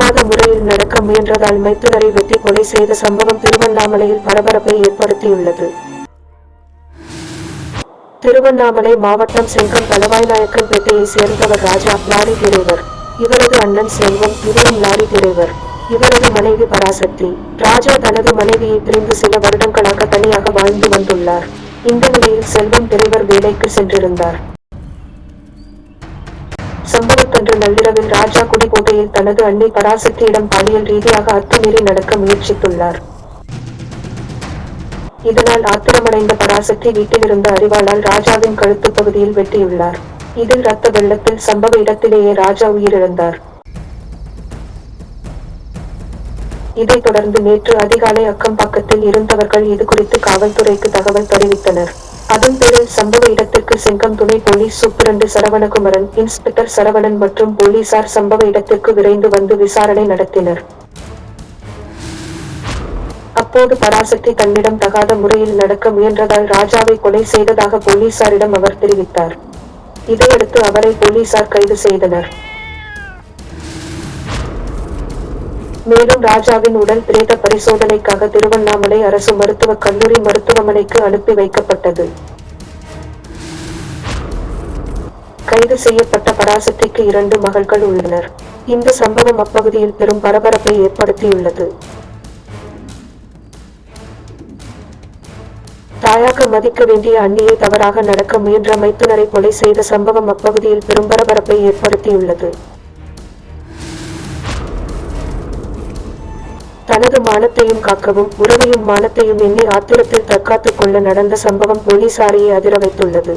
தகாத முறையில் நடக்க முயன்றதால் மைத்துனரை வெட்டி கொலை செய்த சம்பவம் திருவண்ணாமலையில் பரபரப்பை ஏற்படுத்தியுள்ளது. திருவண்ணாமலை மாவட்டம் செங்கம் தலவாய்நாயக்கன்பேட்டையை சேர்ந்தவர் ராஜா லாரி டிரைவர் இவரது அண்ணன் செல்வம் இவரும் லாரி டிரைவர் இவரது மனைவி பராசக்தி. ராஜா தனது மனைவியை பிரிந்து சில வருடங்களாக தனியாக வாழ்ந்து வந்துள்ளார். இந்த நிலையில் செல்வம் டிரைவர் வேலைக்கு சென்றிருந்தார். அன்று நள்ளிரவில் ராஜா குடிக்கோட்டையில் தனது அன்னை பராசக்தியிடம் பாலியல் ரீதியாக அத்துமீறி நடக்க முயற்சித்துள்ளார். இதனால் ஆத்திரமடைந்த பராசக்தி வீட்டிலிருந்த அறிவாளால் ராஜாவின் கழுத்து பகுதியில் வெட்டியுள்ளார். இதில் ரத்த வெள்ளத்தில் சம்பவ இடத்திலேயே ராஜா உயிரிழந்தார். இதைத் தொடர்ந்து நேற்று அதிகாலை அக்கம்பக்கத்தில் இருந்தவர்கள் இது குறித்து காவல்துறைக்கு தகவல் தெரிவித்தனர். அதன்பேரில் சம்பவ இடத்திற்கு செங்கம் துணை police superintendent Saravanakumaran inspector Saravanan மற்றும் போலீசார் சம்பவ இடத்திற்கு விரைந்து வந்து விசாரணை நடத்தினர். அப்போது பராசக்தி தன்னிடம் தகாத முறையில் நடக்க முயன்றதால் ராஜாவை கொலை செய்ததாக போலீசாரிடம் அவர் தெரிவித்தார். இதையடுத்து அவரை போலீசார் கைது செய்தனர். மேலும் ராஜாவின் உடல் பிரேத பரிசோதனைக்காக திருவண்ணாமலை அரசு மருத்துவக் கல்லூரி மருத்துவமனைக்கு அனுப்பி வைக்கப்பட்டது. கைது செய்யப்பட்ட பராசக்திக்கு இரண்டு மகள்கள் உள்ளனர். இந்த சம்பவம் அப்பகுதியில் பெரும் பரபரப்பை ஏற்படுத்தியுள்ளது. தாயாக மதிக்க வேண்டிய அண்ணியை தவறாக நடக்க முயன்ற மைத்துனரை கொலை செய்த சம்பவம் அப்பகுதியில் பெரும் பரபரப்பை ஏற்படுத்தியுள்ளது. தனது மானத்தையும் காக்கவும் உறவையும் மானத்தையும் எண்ணி ஆத்திரத்தில் தற்காத்துக் கொள்ள நடந்த சம்பவம் போலீசாரையே அதிர வைத்துள்ளது.